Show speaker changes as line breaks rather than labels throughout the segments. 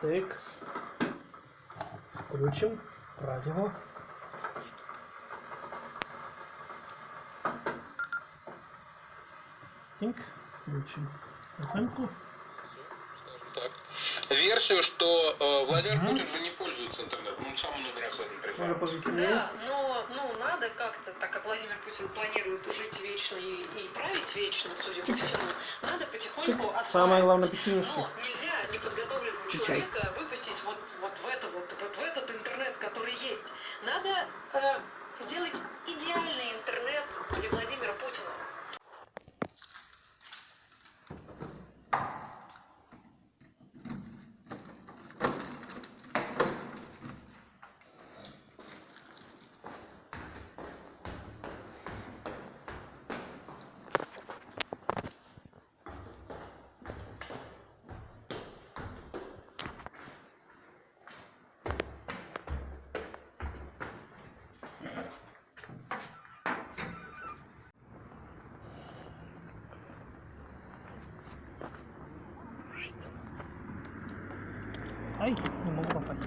Так. Включим радио. Так, включим. FM-ку.
Версию, что э, Владимир. Путин уже не пользуется интернетом. Он сам много раз в этом
Можно
признался.
Да, но ну, надо как-то, так как Владимир Путин планирует жить вечно и, и править вечно, судя по всему, надо потихоньку
Чик.
осваивать.
Самое главное печенюшки.
Но нельзя неподготовленного
И чай.
человека выпустить вот, вот в это вот, вот в этот интернет, который есть. Надо э, сделать идеальный интернет
Ай, не могу попасть.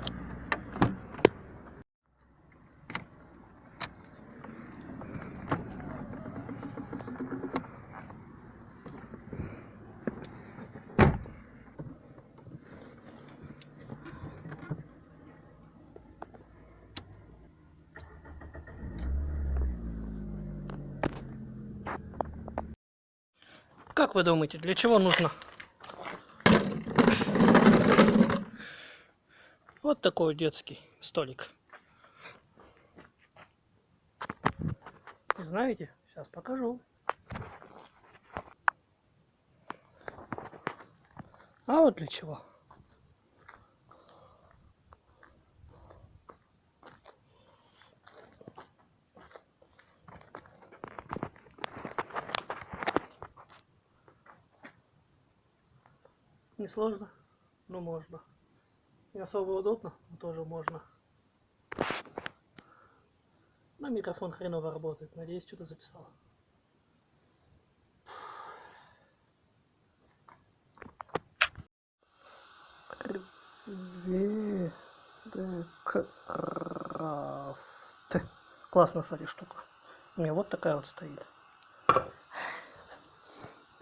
Как вы думаете, для чего нужно Такой детский столик. Знаете? Сейчас покажу. А вот для чего. Не сложно, но можно. Не особо удобно, но тоже можно. На микрофон хреново работает. Надеюсь, что-то записал. Крафт. Классная, кстати, штука. У меня вот такая вот стоит.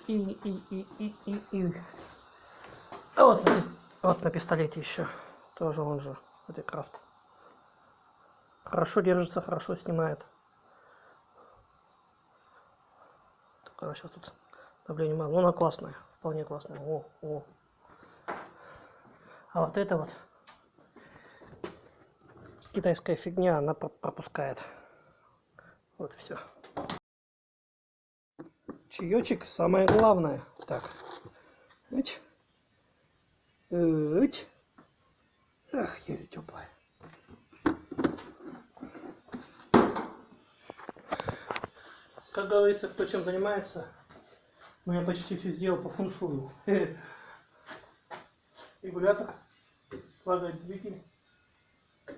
И, и, и, и, и, и. А вот, вот на пистолете еще. Тоже он же. Это крафт. Хорошо держится, хорошо снимает. Только она сейчас тут давление мало. Ну, она классная. Вполне классная. О, о. А вот это вот китайская фигня, она про- пропускает. Вот все. Чаечек самое главное. Так. Ить. Ить. Ах, еле теплая. Как говорится, кто чем занимается, ну я почти все сделал по фуншую. Регулятор, лагает двигатель.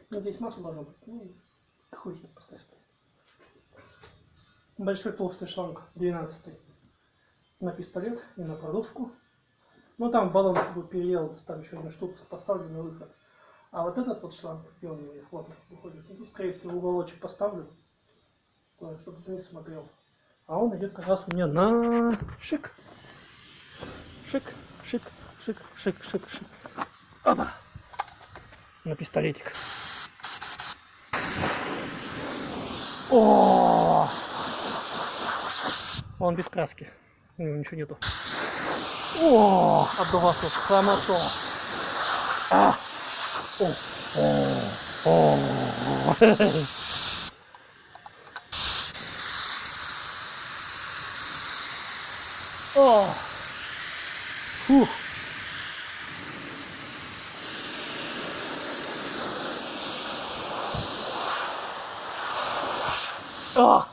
Ну, здесь масло должно быть. Ну, хуй ним, пускай стоит. Большой толстый шланг 12 на пистолет и на продувку. Ну там баллон будет переел, там еще одну штуку поставлю на выход. А вот этот вот шланг, где он у меня, он выходит, ну, скорее всего, уголочек поставлю, э, чтобы ты не смотрел. А он идет как раз у меня на шик. Шик, шик, шик, шик, шик, шик. Опа! На пистолетик. О! Он без краски. У него ничего нету. О, отдуваться хорошо. А! О, о, о. О! Фух. А!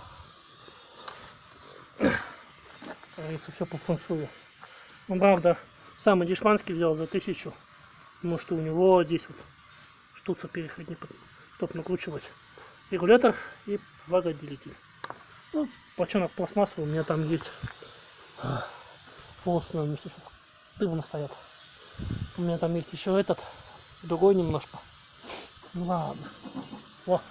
говорится, все по фэншую. Ну, правда, самый дешманский взял за тысячу. Потому что у него здесь вот штуца переходник, чтобы накручивать регулятор и влагоотделитель. Ну, бочонок пластмассовый, у меня там есть полостные вместе сейчас дымно стоят. У меня там есть еще этот, другой немножко. Ну ладно. Во.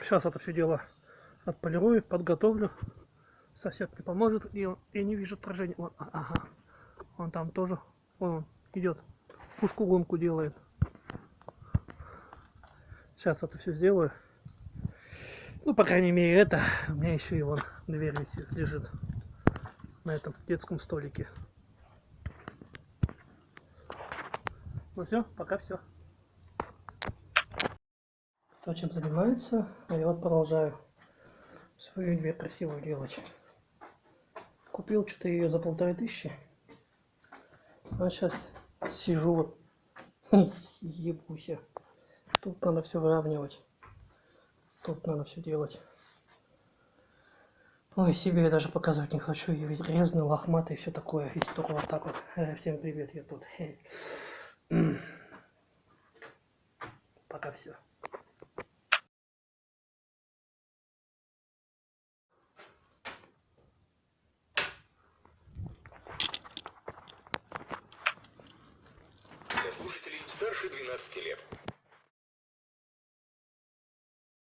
Сейчас это все дело отполирую, подготовлю. Сосед мне поможет, и он- я не вижу отражения. Вон, а- ага. Он там тоже, он идет, пушку гонку делает. Сейчас это все сделаю. Ну, по крайней мере, это. У меня еще и вон дверь висит, лежит на этом детском столике. Ну все, пока все. Кто чем занимается, а я вот продолжаю свою дверь красивую делать. Купил что-то ее за полторы тысячи. А сейчас сижу вот, ебуся. Тут надо все выравнивать. Тут надо все делать. Ой, себе я даже показывать не хочу. Я ведь грязный, лохматый, все такое. И только вот так вот. Э, Всем привет, я тут. Пока все.
Старше 12 лет.